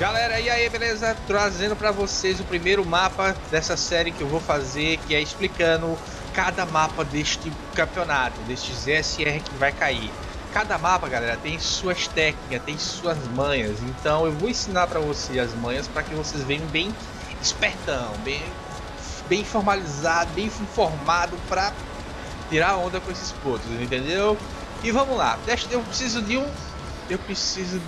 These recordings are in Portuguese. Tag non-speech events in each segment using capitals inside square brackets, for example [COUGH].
Galera, e aí, beleza? Trazendo para vocês o primeiro mapa dessa série que eu vou fazer, que é explicando cada mapa deste campeonato, deste ZSR que vai cair. Cada mapa, galera, tem suas técnicas, tem suas manhas. Então eu vou ensinar para vocês as manhas para que vocês venham bem espertão, bem, bem formalizado, bem informado para tirar onda com esses pontos, entendeu? E vamos lá. Eu preciso de um, eu preciso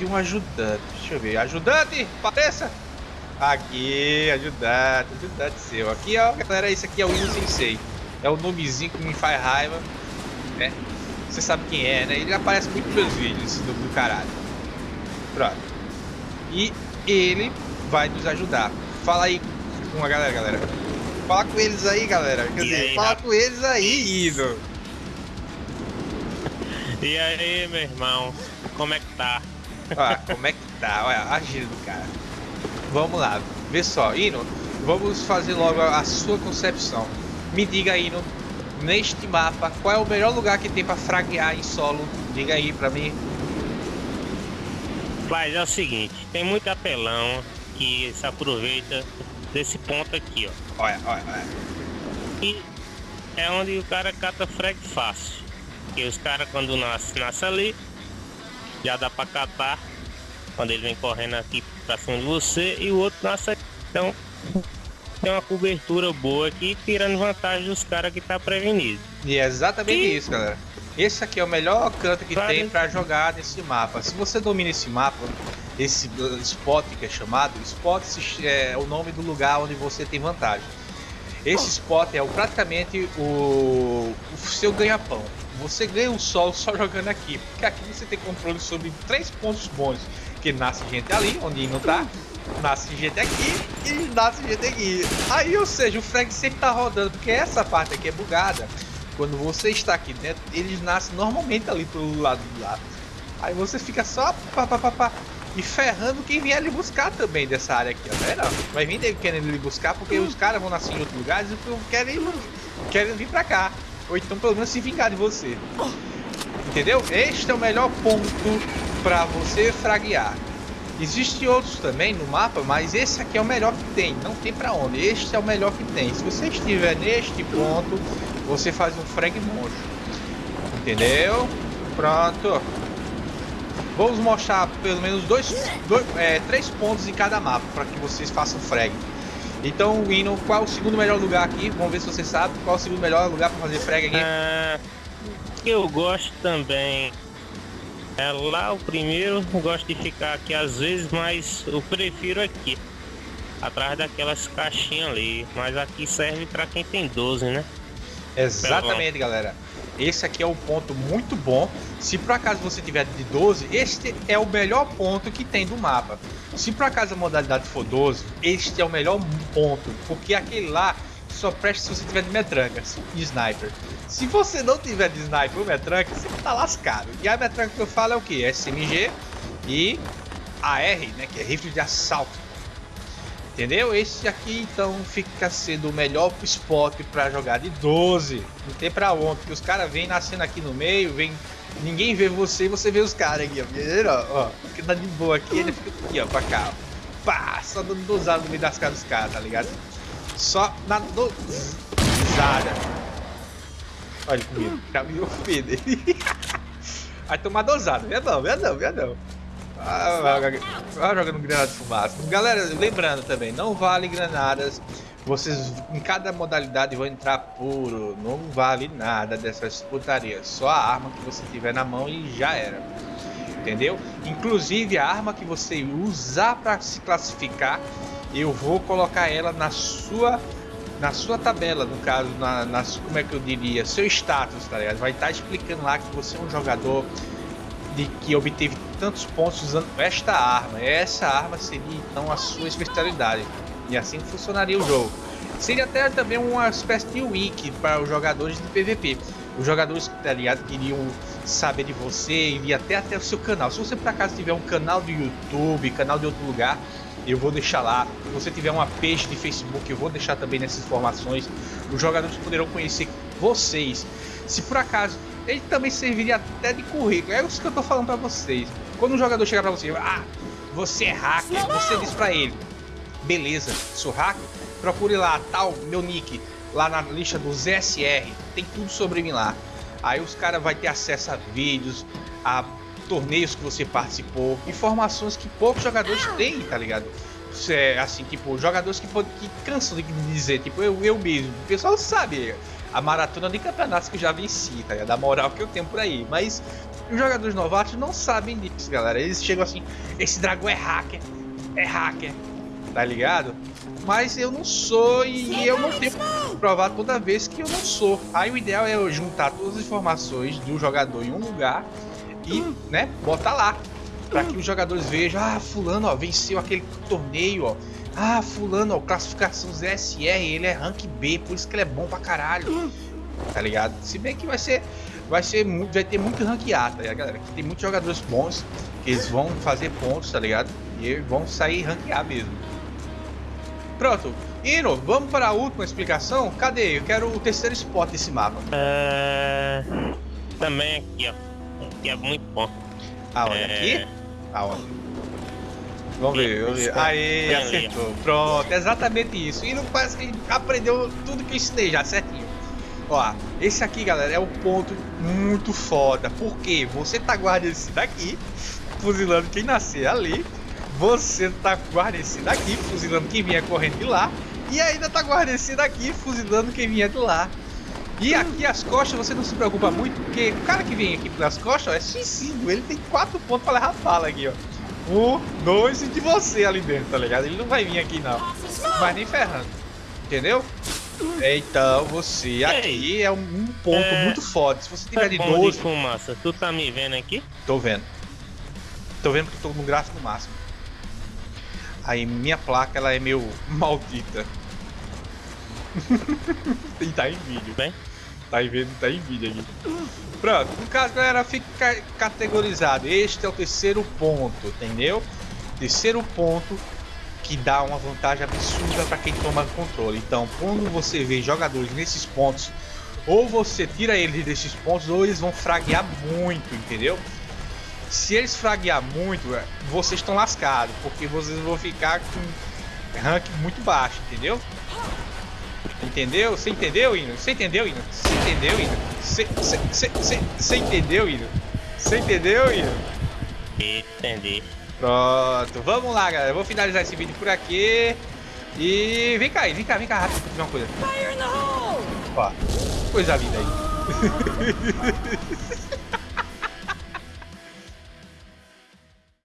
de um ajudante. Deixa eu ver. Ajudante, apareça! Aqui, ajudante, ajudante seu. Aqui, ó, galera, esse aqui é o Inu Sensei. É o nomezinho que me faz raiva, né? Você sabe quem é, né? Ele aparece muito nos meus vídeos, esse nome do caralho. Pronto. E ele vai nos ajudar. Fala aí com a galera, galera. Fala com eles aí, galera. Quer dizer, aí, fala com eles aí, Ino. E aí, meu irmão, como é que tá? Olha, como é que tá? Olha, a gira do cara. Vamos lá, vê só. Ino, vamos fazer logo a sua concepção. Me diga, Ino, neste mapa, qual é o melhor lugar que tem para fraguear em solo? Diga aí pra mim. Mas é o seguinte, tem muito apelão que se aproveita desse ponto aqui, ó. Olha, olha, olha. E é onde o cara cata frag fácil. Que os caras quando nasce, nasce ali, já dá pra catar quando ele vem correndo aqui pra cima de você e o outro aqui. Então tem uma cobertura boa aqui, tirando vantagem dos caras que tá prevenido. E é exatamente e... isso, galera. Esse aqui é o melhor canto que tem para jogar nesse mapa. Se você domina esse mapa, esse spot que é chamado, spot é o nome do lugar onde você tem vantagem. Esse spot é praticamente o, o seu ganha-pão. Você ganha o sol só jogando aqui, porque aqui você tem controle sobre três pontos bons, que nasce gente ali, onde não tá, nasce gente aqui e nasce gente aqui. Aí, ou seja, o frag sempre tá rodando, porque essa parte aqui é bugada. Quando você está aqui dentro, eles nascem normalmente ali pelo lado do lado. Aí você fica só pá, pá, pá, pá, e ferrando quem vier lhe buscar também dessa área aqui, ó. Tá vendo? Vai vir querendo lhe buscar porque os caras vão nascer em outros lugares e querem, querem vir pra cá. Ou então pelo menos se vingar de você. Entendeu? Este é o melhor ponto para você fraguear. Existem outros também no mapa, mas esse aqui é o melhor que tem. Não tem para onde. Este é o melhor que tem. Se você estiver neste ponto, você faz um frag monstro. Entendeu? Pronto. Vamos mostrar pelo menos dois, dois é, três pontos em cada mapa para que vocês façam frag. Então, Wino, qual é o segundo melhor lugar aqui? Vamos ver se você sabe qual é o segundo melhor lugar para fazer frag aqui. Ah, eu gosto também. É lá o primeiro, gosto de ficar aqui às vezes, mas eu prefiro aqui. Atrás daquelas caixinhas ali. Mas aqui serve para quem tem 12, né? Exatamente, galera. Esse aqui é um ponto muito bom. Se por acaso você tiver de 12, este é o melhor ponto que tem do mapa. Se por acaso a modalidade for 12, este é o melhor ponto, porque aquele lá só presta se você tiver de metranca, de sniper. Se você não tiver de sniper ou metranca, você tá lascado. E a metranca que eu falo é o que? SMG e AR, né, que é rifle de assalto. Entendeu? Esse aqui então fica sendo o melhor spot para jogar de 12. Não tem pra onde, porque os caras vêm nascendo aqui no meio, vem. Ninguém vê você e você vê os caras aqui, ó. ó. Fica tá de boa aqui, ele fica aqui, ó, pra cá. Ó. Pá, só dando dosado no meio das caras dos caras, tá ligado? Só na dosada. Olha comigo, já me ofende. [LAUGHS] Vai tomar dosada, não, vê não. Ah, ah, jogando granada de fumaça. Galera, lembrando também, não vale granadas. Vocês em cada modalidade vão entrar puro. Não vale nada dessas putarias. Só a arma que você tiver na mão e já era. Entendeu? Inclusive a arma que você usar para se classificar, eu vou colocar ela na sua na sua tabela, no caso, na, na como é que eu diria, seu status, tá ligado? Vai estar tá explicando lá que você é um jogador de que obteve tantos pontos usando esta arma. Essa arma seria então a sua especialidade. E assim funcionaria o jogo. Seria até também uma espécie de wiki para os jogadores de PVP. Os jogadores ligado, queriam saber de você, iria até até o seu canal. Se você por acaso tiver um canal do YouTube, canal de outro lugar, eu vou deixar lá. Se você tiver uma page de Facebook, eu vou deixar também nessas informações. Os jogadores poderão conhecer vocês. Se por acaso ele também serviria até de currículo. É isso que eu tô falando para vocês. Quando um jogador chegar para você, ah, você é hacker. Você diz pra ele, beleza, sou hacker, procure lá, tal, meu nick, lá na lista dos SR, tem tudo sobre mim lá. Aí os caras vão ter acesso a vídeos, a torneios que você participou, informações que poucos jogadores têm, tá ligado? É, assim, tipo, jogadores que, que cansam de dizer, tipo, eu, eu mesmo. O pessoal sabe a maratona de campeonatos que eu já venci, tá ligado? Da moral que eu tenho por aí. Mas os jogadores novatos não sabem disso, galera. Eles chegam assim, esse dragão é hacker, é hacker, tá ligado? Mas eu não sou e eu não tenho que provar toda vez que eu não sou. Aí o ideal é eu juntar todas as informações do jogador em um lugar e, né, botar lá. Pra que os jogadores vejam, ah, fulano, ó, venceu aquele torneio, ó. Ah, fulano, ó, classificação ZSR, ele é rank B, por isso que ele é bom pra caralho. Tá ligado? Se bem que vai ser. Vai ser muito. Vai ter muito ranqueado, tá ligado, galera? Que tem muitos jogadores bons que eles vão fazer pontos, tá ligado? E vão sair ranquear mesmo. Pronto. Ino, vamos para a última explicação? Cadê? Eu quero o terceiro spot desse mapa. É... Também aqui, ó. Aqui é muito bom. Aonde? É... Aqui? Aonde? Vamos ver, vamos ver. Aê, acertou. Pronto, exatamente isso. E não parece que aprendeu tudo que eu ensinei já, certinho. Ó, esse aqui, galera, é um ponto muito foda. Porque você tá guardando esse daqui, fuzilando quem nascer ali. Você tá guardando esse daqui, fuzilando quem vinha correndo de lá. E ainda tá guardando esse daqui, fuzilando quem vinha de lá. E aqui as costas você não se preocupa muito, porque o cara que vem aqui pelas costas ó, é suicídio. Ele tem quatro pontos pra levar bala aqui, ó. Um, dois e de você ali dentro, tá ligado? Ele não vai vir aqui não. Mas nem ferrando. Entendeu? Então você aqui é um, ponto é... muito forte. Se você tiver de 12. De fumaça, tu tá me vendo aqui? Tô vendo. Tô vendo que tô no gráfico máximo. Aí minha placa ela é meio [LAUGHS] maldita. [LAUGHS] e tá em vídeo. Bem? Tá vídeo, tá em vídeo aqui. Pronto, no caso, galera, fica categorizado. Este é o terceiro ponto, entendeu? Terceiro ponto que dá uma vantagem absurda para quem toma controle. Então, quando você vê jogadores nesses pontos, ou você tira eles desses pontos, ou eles vão fraguear muito, entendeu? Se eles fraguear muito, é, vocês estão lascados, porque vocês vão ficar com rank muito baixo, entendeu? Entendeu? Você entendeu, Ino? Você entendeu, Ino? Você entendeu, Ino? Você entendeu, Ino? Você entendeu, Ino? Entendi. Pronto, vamos lá, galera. Eu vou finalizar esse vídeo por aqui. E vem cá, vem cá, vem cá rápido pra uma coisa. Ó, coisa linda aí. [LAUGHS]